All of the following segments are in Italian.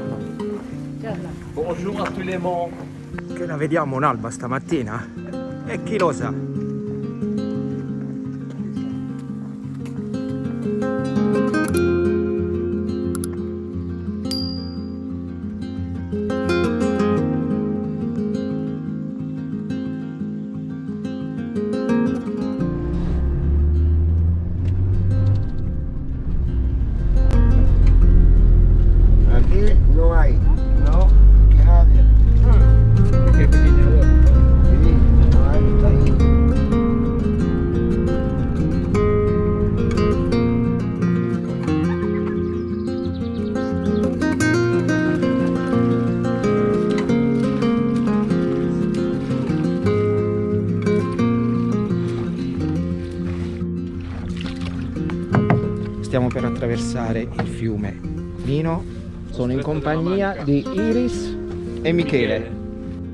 Buongiorno. Bonjour a les mondes. Che la vediamo un'alba stamattina? E chi lo sa? Attraversare il fiume Nino. Sono in compagnia di Iris e Michele.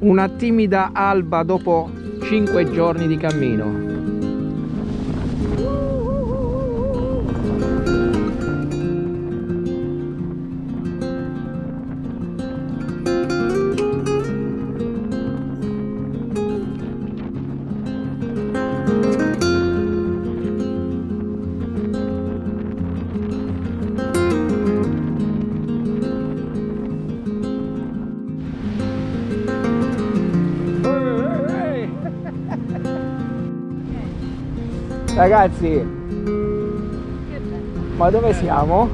Una timida alba dopo 5 giorni di cammino. Ragazzi, ma dove siamo?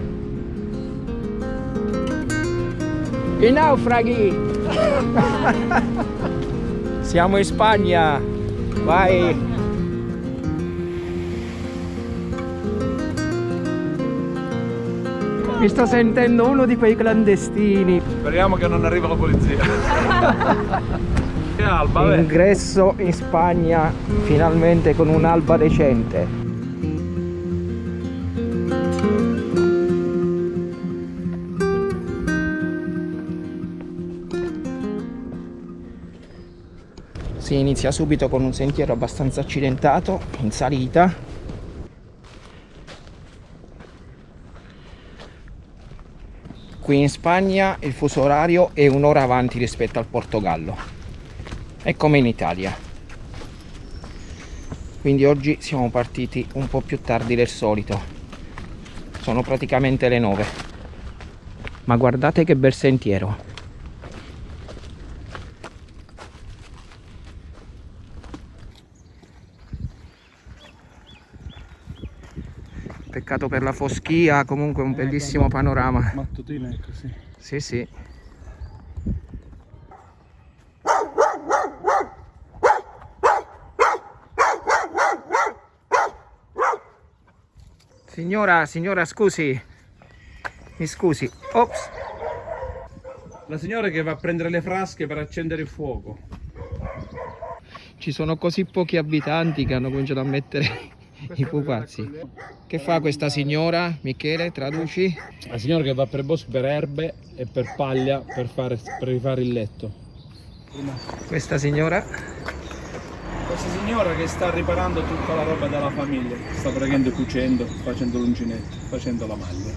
I naufraghi! siamo in Spagna! Vai! Mi sto sentendo uno di quei clandestini. Speriamo che non arriva la polizia. alba. Ingresso in Spagna finalmente con un'alba decente. Si inizia subito con un sentiero abbastanza accidentato in salita. Qui in Spagna il fuso orario è un'ora avanti rispetto al Portogallo è come in Italia. Quindi oggi siamo partiti un po' più tardi del solito. Sono praticamente le 9 ma guardate che bel sentiero. Peccato per la foschia comunque un bellissimo panorama. Mattutina è così. sì sì Signora, signora, scusi. Mi scusi. Ops. La signora che va a prendere le frasche per accendere il fuoco. Ci sono così pochi abitanti che hanno cominciato a mettere i pupazzi. Che fa questa signora? Michele, traduci? La signora che va per bosco per erbe e per paglia per, fare, per rifare il letto. Questa signora? Questa signora che sta riparando tutta la roba della famiglia. Sta praticamente cucendo, facendo l'uncinetto, facendo la maglia.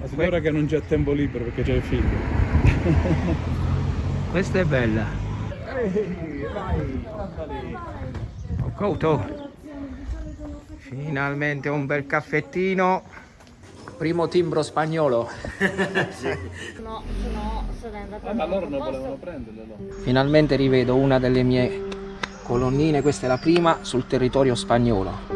La signora che non c'è tempo libero perché c'è il figlio. Questa è bella. Ho couto. Finalmente un bel caffettino. Primo timbro spagnolo. No, se no sarei andata Ah, ma loro non posto. volevano prenderle, no? Finalmente rivedo una delle mie colonnine, questa è la prima sul territorio spagnolo.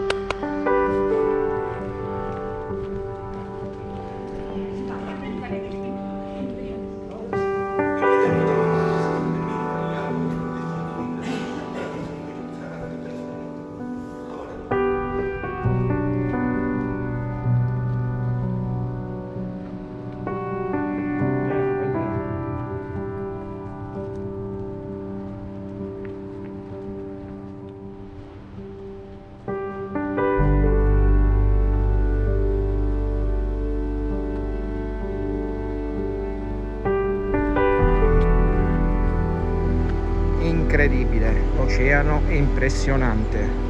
Incredibile, l'oceano è impressionante.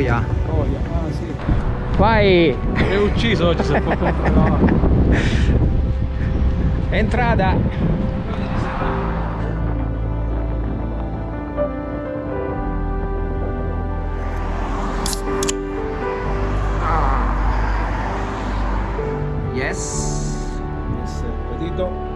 Troia. Troia, ah sì. Vai! È ucciso oggi se controllare. Entrata! Yes. Yes, Petito.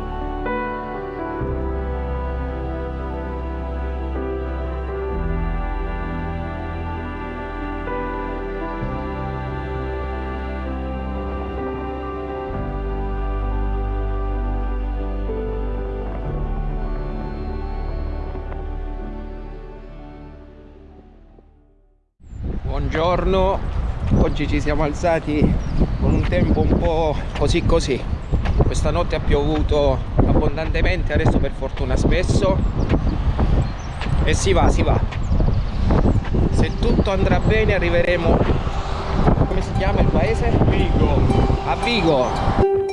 Buongiorno, oggi ci siamo alzati con un tempo un po' così così. Questa notte ha piovuto abbondantemente, adesso per fortuna spesso. E si va, si va. Se tutto andrà bene arriveremo, come si chiama il paese? Vigo. A Vigo.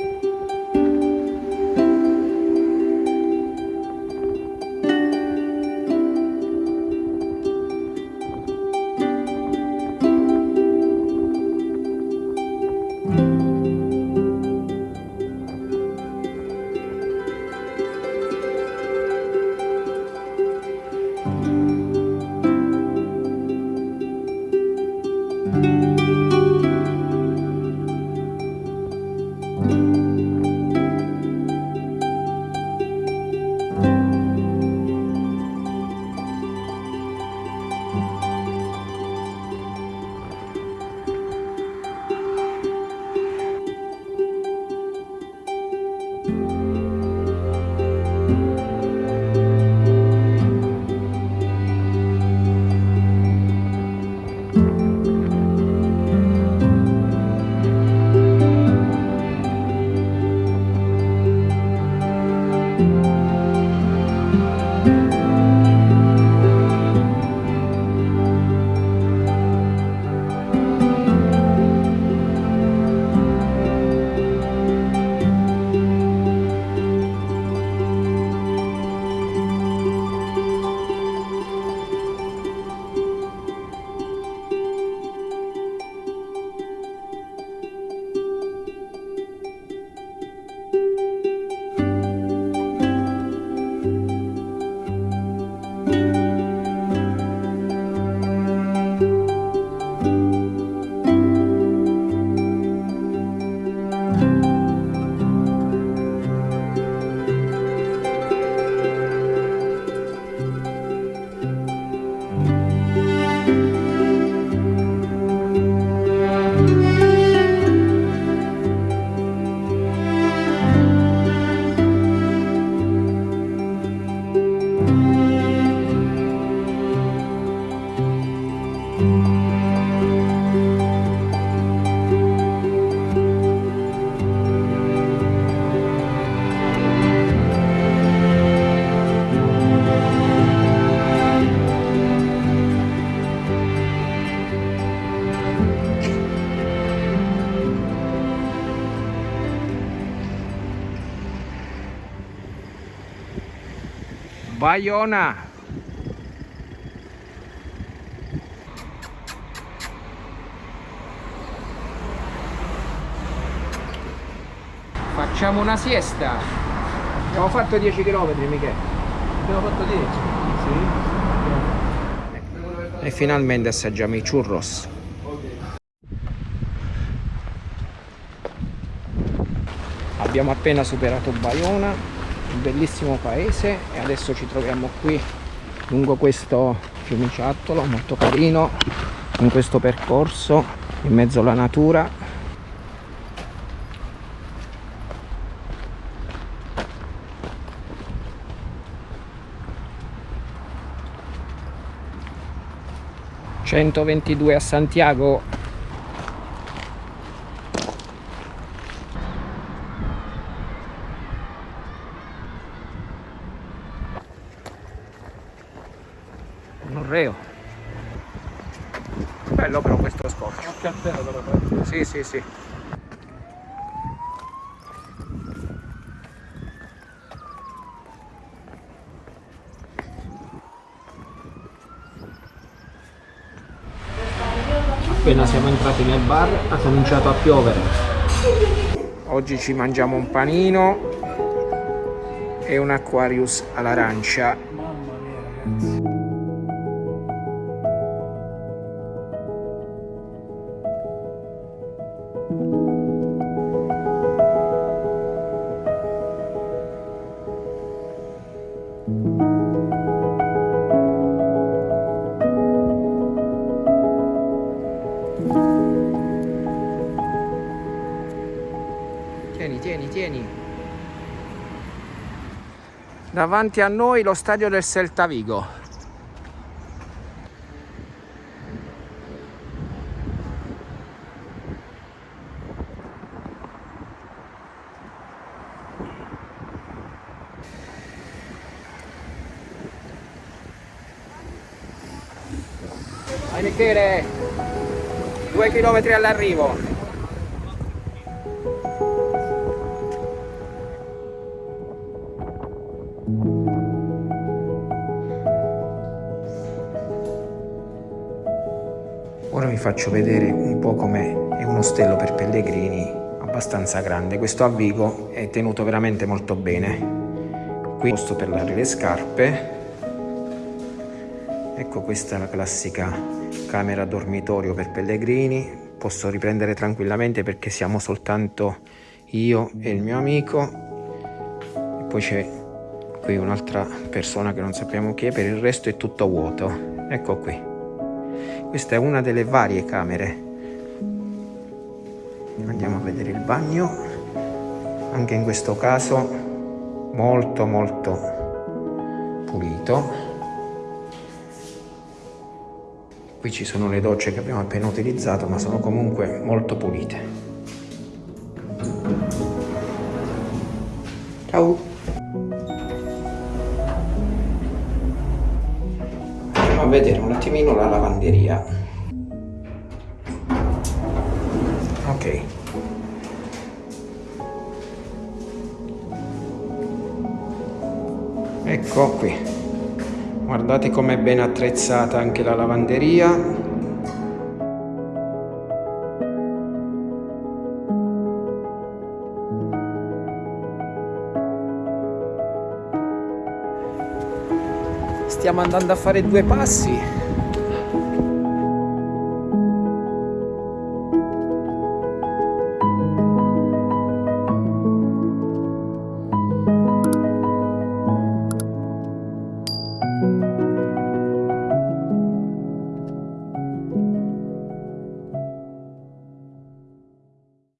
Bayona. Facciamo una siesta. Abbiamo fatto 10 km, Michele. Abbiamo fatto 10. E finalmente assaggiamo i churros. Abbiamo appena superato Bayona, un bellissimo paese e adesso ci troviamo qui lungo questo fiumiciattolo molto carino in questo percorso in mezzo alla natura. ...122 a Santiago sì sì Appena siamo entrati nel bar ha cominciato a piovere. Oggi ci mangiamo un panino e un Aquarius all'arancia. Mamma mia ragazzi. Tieni, tieni, tieni. Davanti a noi lo stadio del Celta Vigo. Vai Michele! Due chilometri all'arrivo. Ora vi faccio vedere un po' com'è è un ostello per pellegrini abbastanza grande. Questo a Vigo è tenuto veramente molto bene. Qui posto per lavare le scarpe. Ecco questa è la classica camera dormitorio per pellegrini. Posso riprendere tranquillamente perché siamo soltanto io e il mio amico. E poi c'è qui un'altra persona che non sappiamo chi è, per il resto è tutto vuoto. Ecco qui. Questa è una delle varie camere. Andiamo a vedere il bagno. Anche in questo caso molto molto pulito. Qui ci sono le docce che abbiamo appena utilizzato, ma sono comunque molto pulite. Ciao! Andiamo a vedere un attimino la lavanderia. Ok. Ecco qui. Guardate com'è ben attrezzata anche la lavanderia. Stiamo andando a fare due passi